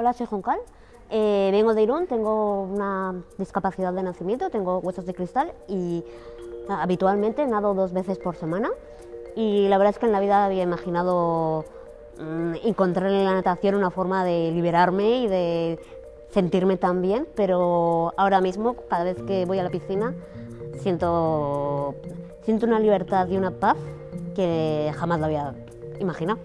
Hola, soy Joncal. Eh, vengo de Irún, tengo una discapacidad de nacimiento, tengo huesos de cristal y ah, habitualmente nado dos veces por semana. Y la verdad es que en la vida había imaginado mm, encontrar en la natación una forma de liberarme y de sentirme tan bien, pero ahora mismo, cada vez que voy a la piscina, siento, siento una libertad y una paz que jamás lo había imaginado.